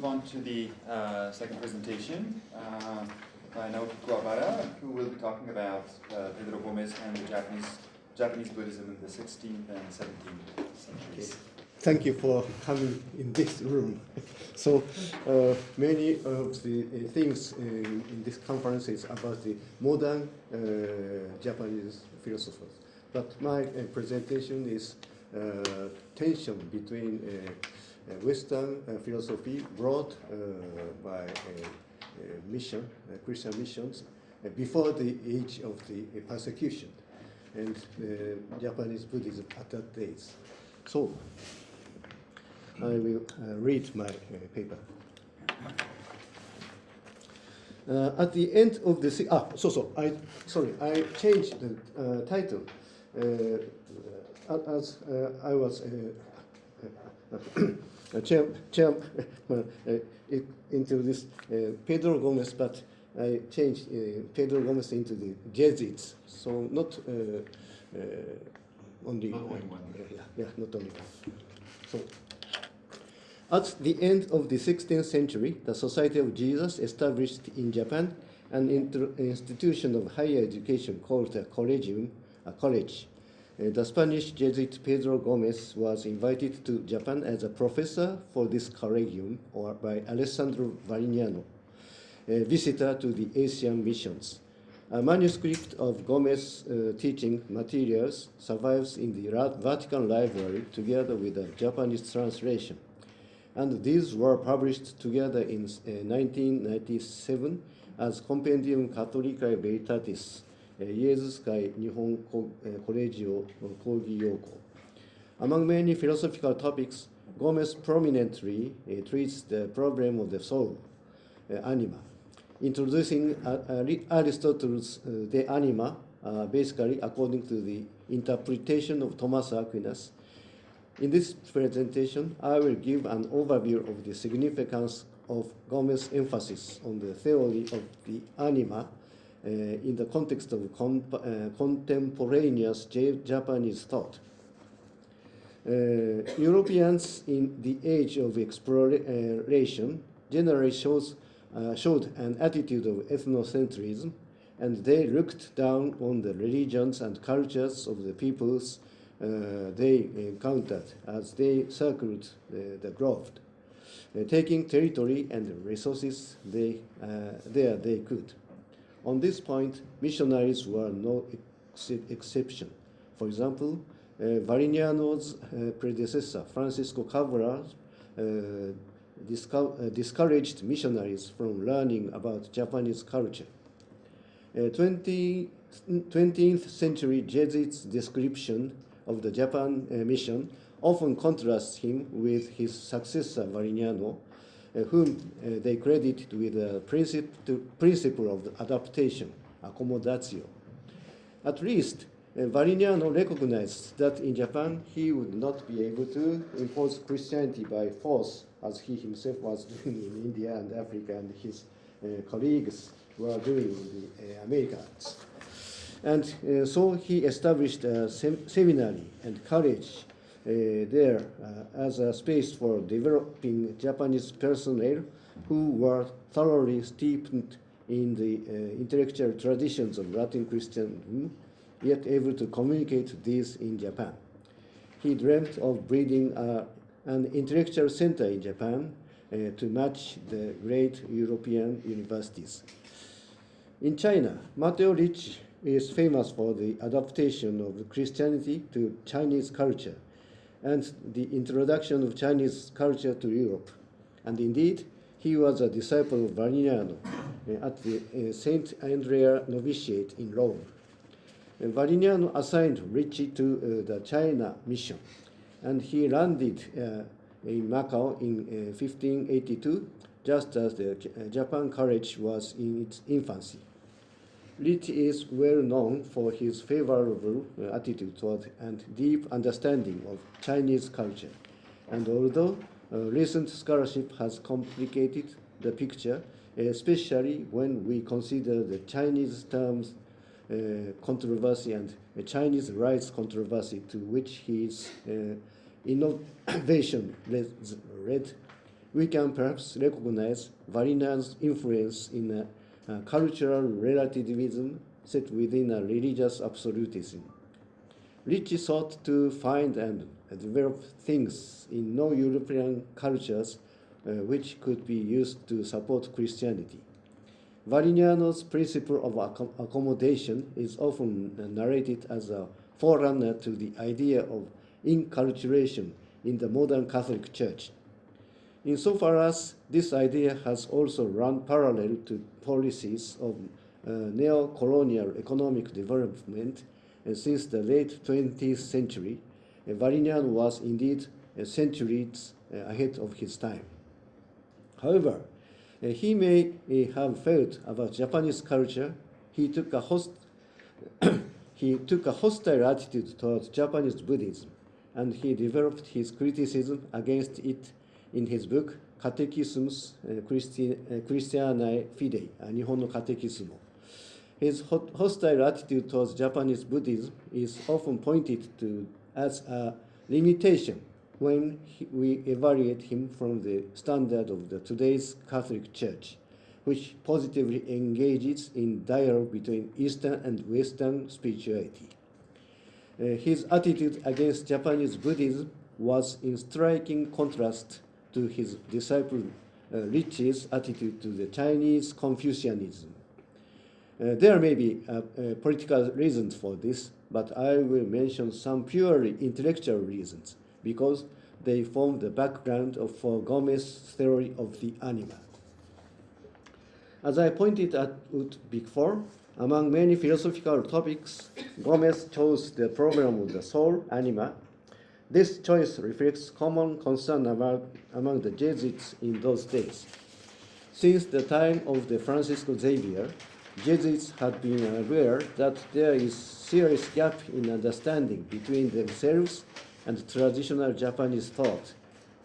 move on to the uh, second presentation uh, by Naoki Kuwabara, who will be talking about uh, Pedro Gomez and the Japanese Japanese Buddhism in the 16th and 17th centuries. Thank you for coming in this room. So uh, many of the uh, things in, in this conference is about the modern uh, Japanese philosophers. But my presentation is tension between Western uh, philosophy brought uh, by uh, uh, mission, uh, Christian missions, uh, before the age of the uh, persecution, and uh, Japanese Buddhism at that days. So I will uh, read my uh, paper. Uh, at the end of the ah so so I sorry I changed the uh, title uh, as uh, I was uh, uh, chair, chair uh, into this uh, Pedro Gomez, but I changed uh, Pedro Gomez into the Jesuits, so not uh, uh, only, Not only uh, one. yeah, yeah, not only one. So. At the end of the 16th century, the Society of Jesus established in Japan an institution of higher education called a collegium, a college. Uh, the Spanish Jesuit Pedro Gomez was invited to Japan as a professor for this collegium or by Alessandro Valignano, a visitor to the Asian missions. A manuscript of Gomez's uh, teaching materials survives in the Vatican Library together with a Japanese translation and these were published together in uh, 1997 as Compendium Catholicae Veritatis, イエズス会日本ココレジオ講義要項 Among many philosophical topics, Gomez prominently uh, treats the problem of the soul, uh, anima, introducing uh, uh, Aristotle's uh, De Anima, uh, basically according to the interpretation of Thomas Aquinas, in this presentation, I will give an overview of the significance of Gomez's emphasis on the theory of the anima uh, in the context of uh, contemporaneous Japanese thought. Uh, Europeans in the age of exploration generally shows, uh, showed an attitude of ethnocentrism, and they looked down on the religions and cultures of the peoples uh, they encountered as they circled the, the globe, uh, taking territory and resources they, uh, there they could. On this point, missionaries were no ex- exception. For example, uh, Valignano's uh, predecessor, Francisco Cabral, uh, uh, discouraged missionaries from learning about Japanese culture. Uh, 20, 20th century Jesuits' description of the Japan uh, mission often contrasts him with his successor Valignano, whom uh, they credit with the princip- principle of adaptation, accommodatio. At least, uh, Valignano recognized that in Japan he would not be able to impose Christianity by force, as he himself was doing in India and Africa, and his uh, colleagues were doing in the uh, Americas. And uh, so he established a sem- seminary and college uh, there uh, as a space for developing Japanese personnel who were thoroughly steeped in the uh, intellectual traditions of Latin Christianism, yet able to communicate these in Japan. He dreamt of breeding uh, an intellectual center in Japan uh, to match the great European universities. In China, Matteo Ricci is famous for the adaptation of Christianity to Chinese culture and the introduction of Chinese culture to Europe. And indeed, he was a disciple of Valignano uh, at the uh, Saint Andrea Novitiate in Rome. Uh, Valignano assigned Ricci to the China mission, and he landed in Macau in uh, 1582, just as the Japan College was in its infancy. Ricci is well known for his favorable uh, attitude toward and deep understanding of Chinese culture. And although uh, recent scholarship has complicated the picture, especially when we consider the Chinese terms uh, controversy and uh, Chinese rites controversy to which his uh, innovation led, we can perhaps recognize Valignano's influence in a, cultural relativism set within a religious absolutism. Ricci sought to find and develop things in non-European cultures uh, which could be used to support Christianity. Valignano's principle of accom- accommodation is often narrated as a forerunner to the idea of inculturation in the modern Catholic Church. Insofar as this idea has also run parallel to policies of uh, neo-colonial economic development uh, since the late 20th century, uh, was indeed centuries uh, ahead of his time. However, uh, he may uh, have felt about Japanese culture. He took a host he took a hostile attitude towards Japanese Buddhism, and he developed his criticism against it in his book Catechismus uh, uh, Christiana Fidei, uh, Nihon no Catechismo. His hostile attitude towards Japanese Buddhism is often pointed to as a limitation when we evaluate him from the standard of the today's Catholic Church, which positively engages in dialogue between Eastern and Western spirituality. Uh, his attitude against Japanese Buddhism was in striking contrast to his disciple uh, Ricci's attitude to the Chinese Confucianism. Uh, there may be uh, political reasons for this, but I will mention some purely intellectual reasons because they form the background of for Gomez's theory of the anima. As I pointed out before, among many philosophical topics, Gomez chose the problem of the soul, anima. This choice reflects common concern about, among the Jesuits in those days. Since the time of the Francisco Xavier, Jesuits had been aware that there is serious gap in understanding between themselves and traditional Japanese thought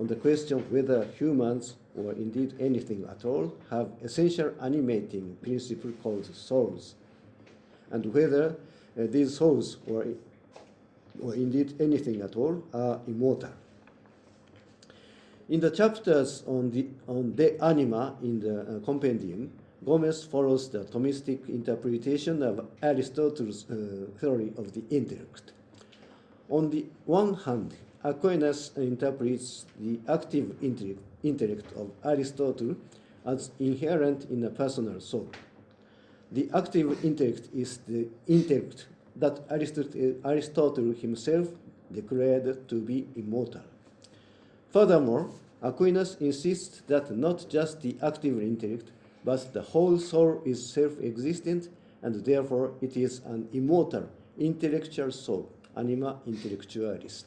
on the question whether humans, or indeed anything at all, have essential animating principle called souls, and whether uh, these souls, or, or indeed anything at all, are immortal. In the chapters on the on the anima in the uh, compendium, Gomez follows the Thomistic interpretation of Aristotle's uh, theory of the intellect. On the one hand, Aquinas interprets the active intellect, intellect of Aristotle as inherent in a personal soul. The active intellect is the intellect that Aristotle, himself declared to be immortal. Furthermore, Aquinas insists that not just the active intellect, but the whole soul is self-existent, and therefore it is an immortal, intellectual soul, anima intellectualis.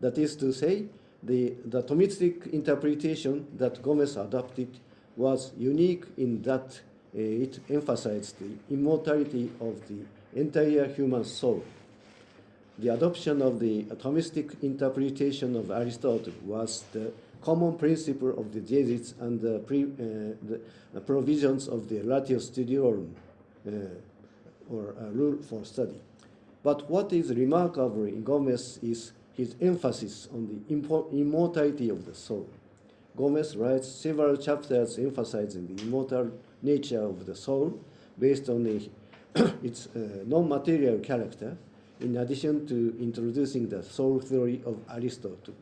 That is to say, the, the Thomistic interpretation that Gomez adopted was unique in that uh, it emphasized the immortality of the entire human soul. The adoption of the Thomistic interpretation of Aristotle was the common principle of the Jesuits and the, pre, uh, the provisions of the Ratio Studiorum, uh, or a rule for study. But what is remarkable in Gomez is his emphasis on the immortality of the soul. Gomez writes several chapters emphasizing the immortal nature of the soul based on the, its non-material character, in addition to introducing the soul theory of Aristotle.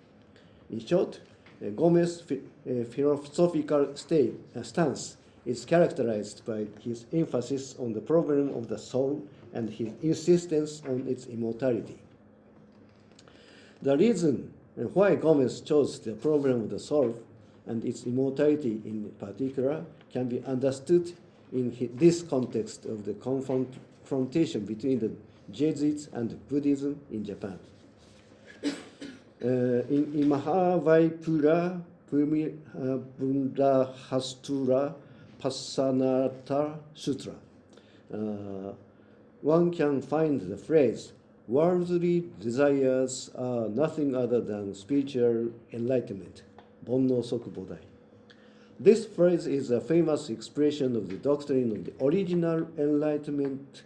In short, uh, Gomez's uh, philosophical state, uh, stance is characterized by his emphasis on the problem of the soul and his insistence on its immortality. The reason why Gomez chose the problem of the soul and its immortality in particular can be understood in this context of the confrontation between the Jesuits and Buddhism in Japan. Uh, in, in Mahavaipura Bundahastura Passanata Sutra, uh, one can find the phrase worldly desires are nothing other than spiritual enlightenment. Bonno. This phrase is a famous expression of the doctrine of the original enlightenment,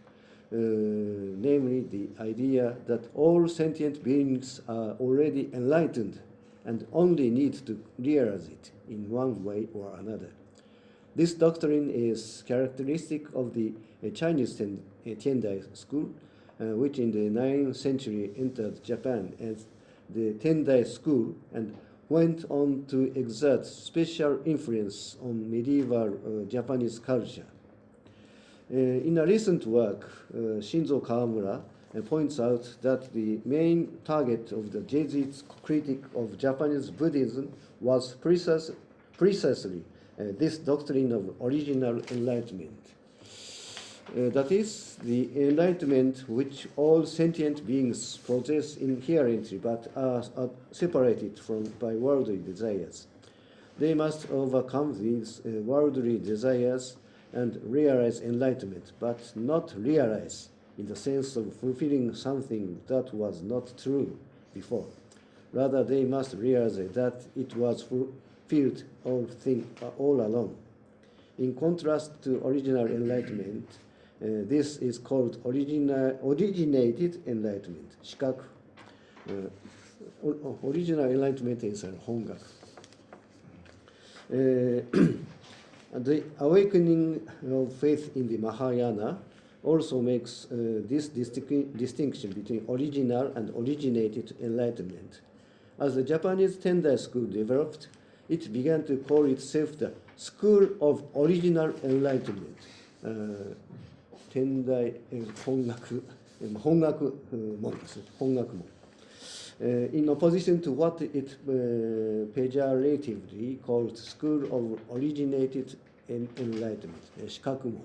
uh, namely the idea that all sentient beings are already enlightened and only need to realize it in one way or another. This doctrine is characteristic of the uh, Chinese ten, uh, school, uh, which in the 9th century entered Japan as the Tendai school and went on to exert special influence on medieval uh, Japanese culture. Uh, in a recent work, uh, Shinzo Kawamura points out that the main target of the Jesuit critique of Japanese Buddhism was precis- precisely uh, this doctrine of original enlightenment. Uh, that is, the enlightenment which all sentient beings possess inherently but are, are separated from by worldly desires. They must overcome these uh, worldly desires and realize enlightenment, but not realize in the sense of fulfilling something that was not true before. Rather, they must realize that it was fulfilled all, thing, all along. In contrast to original enlightenment, uh, this is called original, originated enlightenment, shikaku. Uh, oh, original enlightenment is uh, hongaku. the awakening of faith in the Mahayana also makes uh, this distinction between original and originated enlightenment. As the Japanese Tendai school developed, it began to call itself the School of Original Enlightenment, uh, 天台えー本学えー本学うん門ですね本学門 uh, in opposition to what it uh, pejoratively called School of Originated en- Enlightenment, uh, 資格門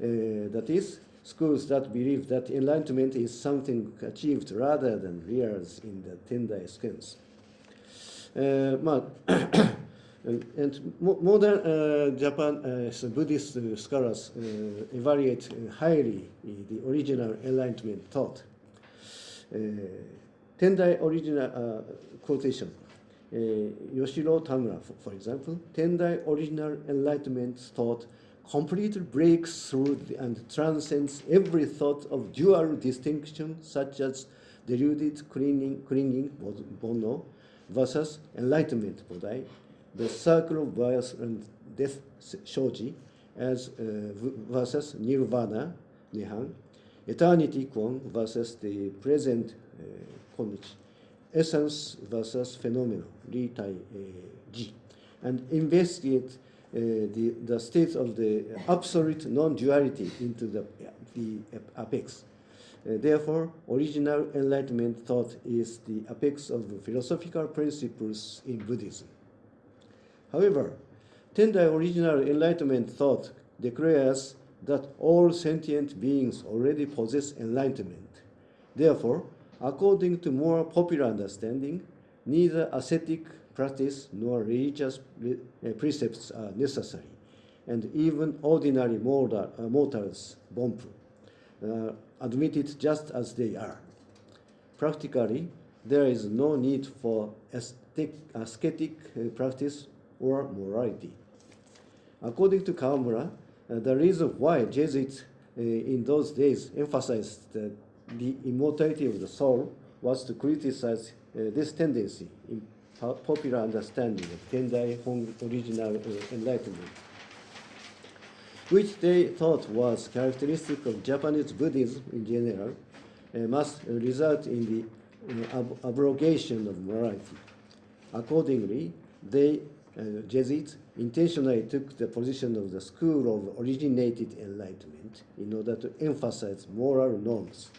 uh, that is, schools that believe that enlightenment is something achieved rather than realized in the Tendai sense. Uh, まあ and mo- modern uh, Japan uh, Buddhist uh, scholars uh, evaluate uh, highly uh, the original enlightenment thought. Tendai original quotation. Yoshiro Tamura, for, for example, Tendai original enlightenment thought completely breaks through and transcends every thought of dual distinction, such as deluded clinging, clinging bono, versus enlightenment bodai, the circle of birth and death shoji, as uh, versus nirvana, nihan, eternity kwon versus the present uh, essence versus phenomenon, li tai uh, ji, and investigate uh, the, the state of the absolute non-duality into the, the apex. Uh, therefore, original enlightenment thought is the apex of philosophical principles in Buddhism. However, Tendai original enlightenment thought declares that all sentient beings already possess enlightenment. Therefore, according to more popular understanding, neither ascetic practice nor religious uh, precepts are necessary, and even ordinary uh, mortals, bonpu, uh, admit it just as they are. Practically, there is no need for ascetic, practice or morality. According to Kawamura, uh, the reason why Jesuits uh, in those days emphasized the, the immortality of the soul was to criticize uh, this tendency in popular understanding of Tendai Hong original uh, enlightenment, which they thought was characteristic of Japanese Buddhism in general, uh, must result in the uh, ab- abrogation of morality. Accordingly, they, uh, Jesuits, intentionally took the position of the school of originated enlightenment in order to emphasize moral norms.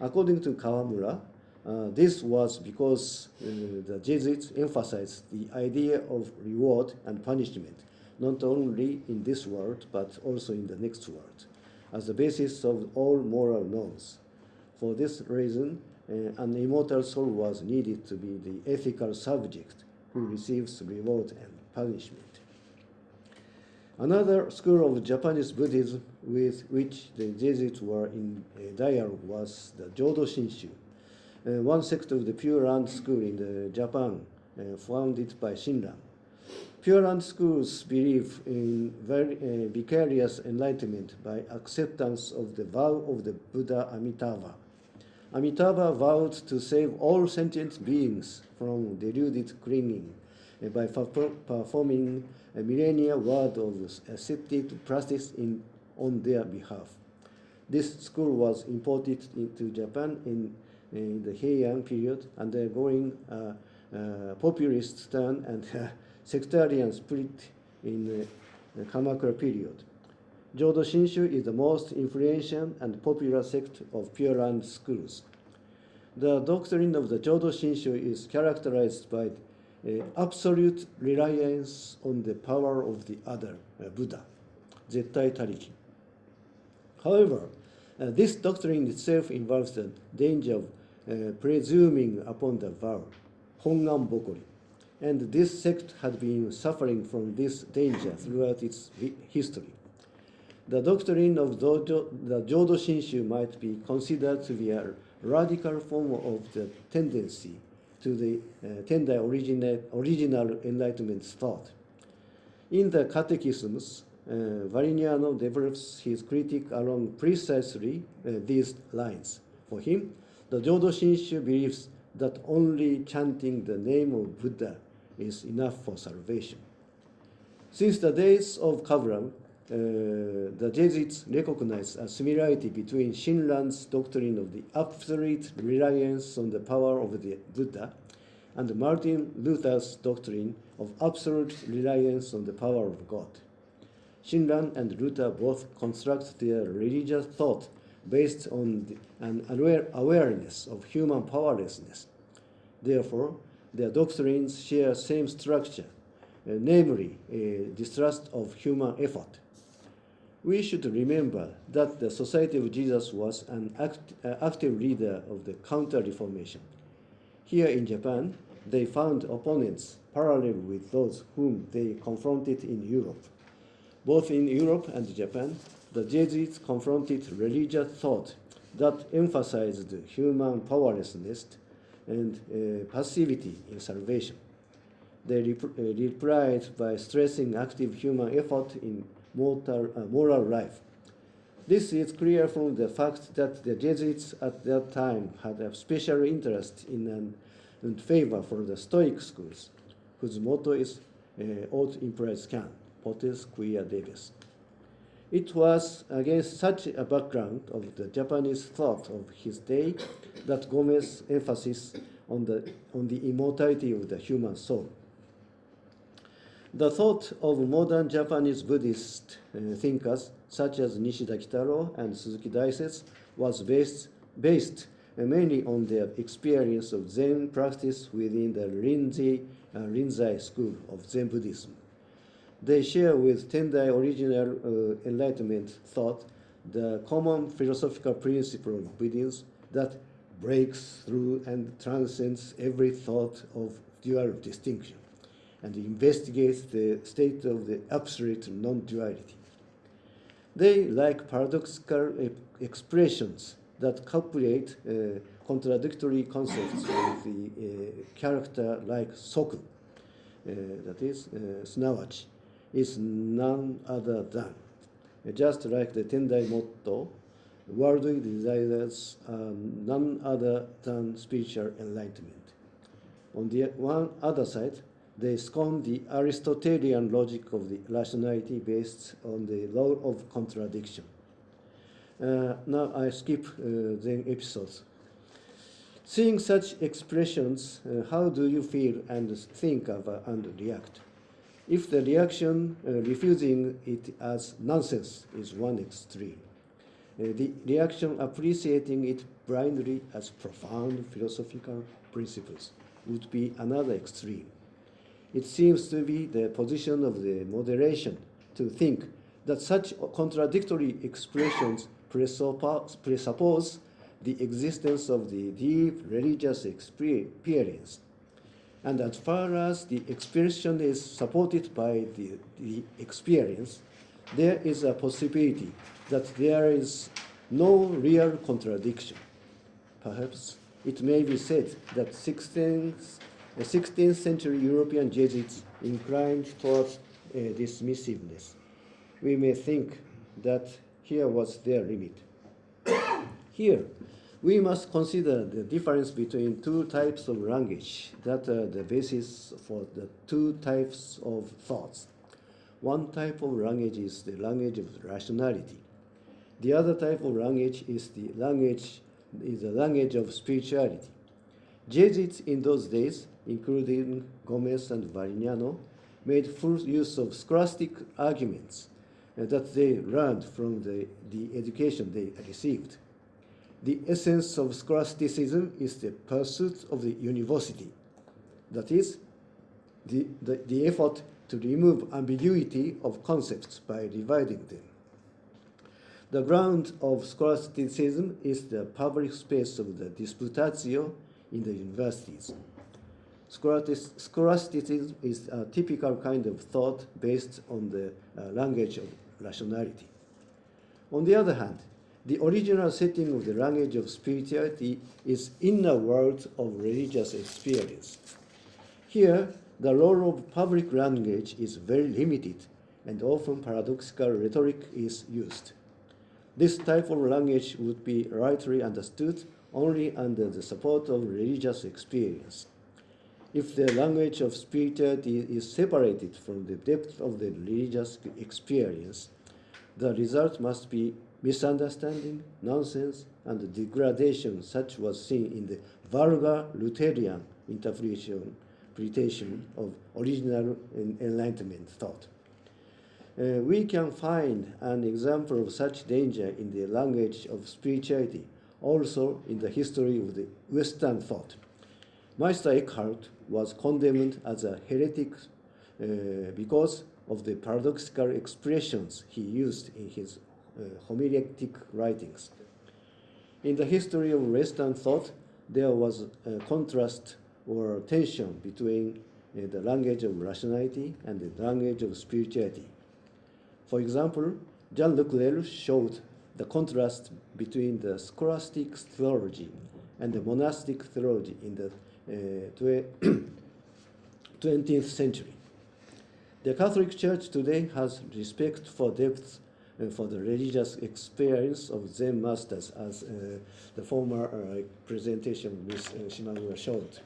According to Kawamura, uh, this was because uh, the Jesuits emphasized the idea of reward and punishment, not only in this world but also in the next world, as the basis of all moral norms. For this reason, uh, an immortal soul was needed to be the ethical subject who receives reward and punishment. Another school of Japanese Buddhism with which the Jesuits were in dialogue was the Jodo Shinshu, one sect of the Pure Land School in Japan, uh, founded by Shinran. Pure Land schools believe in very, uh, vicarious enlightenment by acceptance of the vow of the Buddha Amitabha. Amitabha vowed to save all sentient beings from deluded clinging by performing a millennia word of ascetic practice in, on their behalf. This school was imported into Japan in, in the Heian period, undergoing a, a populist turn and sectarian split in the Kamakura period. Jodo Shinshu is the most influential and popular sect of Pure Land schools. The doctrine of the Jodo Shinshu is characterized by uh, absolute reliance on the power of the other, uh, Buddha, Zettai Tariki. However, uh, this doctrine itself involves the danger of uh, presuming upon the vow, Hongan Bokori, and this sect had been suffering from this danger throughout its history. The doctrine of the Jodo Shinshu might be considered to be a radical form of the tendency to the uh, Tendai original, original Enlightenment thought. In the Catechisms, uh, Valignano develops his critique along precisely uh, these lines. For him, the Jodo Shinshu believes that only chanting the name of Buddha is enough for salvation. Since the days of Kavram, the Jesuits recognized a similarity between Shinran's doctrine of the absolute reliance on the power of the Buddha and Martin Luther's doctrine of absolute reliance on the power of God. Shinran and Luther both construct their religious thought based on the, an aware, awareness of human powerlessness. Therefore, their doctrines share same structure, uh, namely a distrust of human effort. We should remember that the Society of Jesus was an act, uh, active leader of the Counter-Reformation. Here in Japan, they found opponents parallel with those whom they confronted in Europe. Both in Europe and Japan, the Jesuits confronted religious thought that emphasized human powerlessness and uh, passivity in salvation. They rep- uh, replied by stressing active human effort in uh, moral life. This is clear from the fact that the Jesuits at that time had a special interest in an, and favor for the Stoic schools, whose motto is uh, Aut imperis can, potes quia debes. It was against such a background of the Japanese thought of his day that Gomez's emphasis on the, on the immortality of the human soul. The thought of modern Japanese Buddhist uh, thinkers such as Nishida Kitaro and Suzuki Daisetsu was based, based uh, mainly on their experience of Zen practice within the Rinzai, uh, Rinzai school of Zen Buddhism. They share with Tendai original uh, Enlightenment thought the common philosophical principle of Buddhism that breaks through and transcends every thought of dual distinction and investigates the state of the absolute non-duality. They like paradoxical expressions that calculate uh, contradictory concepts of the uh, character like soku, uh, that is, uh, is none other than. Uh, just like the Tendai motto, worldly desires are none other than spiritual enlightenment. On the one other side, they scorn the Aristotelian logic of the rationality based on the law of contradiction. Uh, now I skip uh, the episodes. Seeing such expressions, uh, how do you feel and think of uh, and react? If the reaction uh, refusing it as nonsense is one extreme, uh, the reaction appreciating it blindly as profound philosophical principles would be another extreme. It seems to be the position of the moderation to think that such contradictory expressions presuppose, the existence of the deep religious experience. And as far as the expression is supported by the, the experience, there is a possibility that there is no real contradiction. Perhaps it may be said that 16th, the 16th century European Jesuits inclined towards uh, dismissiveness. We may think that here was their limit. Here, we must consider the difference between two types of language that are the basis for the two types of thoughts. One type of language is the language of rationality. The other type of language is the language is the language of spirituality. Jesuits in those days, including Gomez and Valignano, made full use of scholastic arguments that they learned from the, the education they received. The essence of scholasticism is the pursuit of the univocity. That is, the, the, the effort to remove ambiguity of concepts by dividing them. The ground of scholasticism is the public space of the disputatio in the universities. Scholasticism is a typical kind of thought based on the uh, language of rationality. On the other hand, the original setting of the language of spirituality is inner world of religious experience. Here, the role of public language is very limited, and often paradoxical rhetoric is used. This type of language would be rightly understood only under the support of religious experience. If the language of spirituality is separated from the depth of the religious experience, the result must be misunderstanding, nonsense, and degradation, such was seen in the vulgar Lutheran interpretation of original Enlightenment thought. Uh, we can find an example of such danger in the language of spirituality, also in the history of the Western thought. Meister Eckhart was condemned as a heretic uh, because of the paradoxical expressions he used in his uh, homiletic writings. In the history of Western thought, there was a contrast or tension between uh, the language of rationality and the language of spirituality. For example, Jean-Luc showed the contrast between the scholastic theology and the monastic theology in the uh, twe- 20th century. The Catholic Church today has respect for depth and for the religious experience of Zen masters, as uh, the former uh, presentation Ms. Shimamura showed,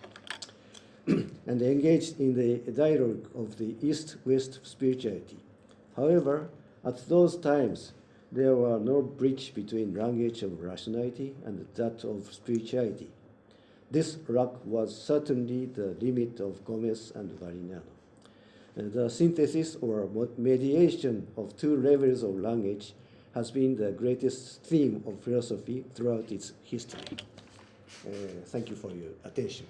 and engaged in the dialogue of the East-West spirituality. However, at those times, there were no bridge between language of rationality and that of spirituality. This lack was certainly the limit of Gomez and Valignano. Uh, the synthesis or mediation of two levels of language has been the greatest theme of philosophy throughout its history. Uh, thank you for your attention.